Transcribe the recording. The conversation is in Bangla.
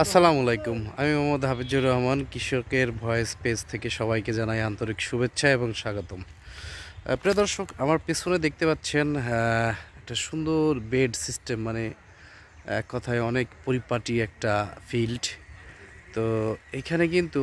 আসসালামু আলাইকুম। আমি মোহাম্মদ হাফিজুর রহমান, কৃষকের ভয়েস পেজ থেকে সবাইকে জানাই আন্তরিক শুভেচ্ছা এবং স্বাগতম। প্রিয় দর্শক, আমার পেছনে দেখতে পাচ্ছেন একটা সুন্দর বেড সিস্টেম মানে এক কথায় অনেক পরিপাটি একটা ফিল্ড তো এখানে কিন্তু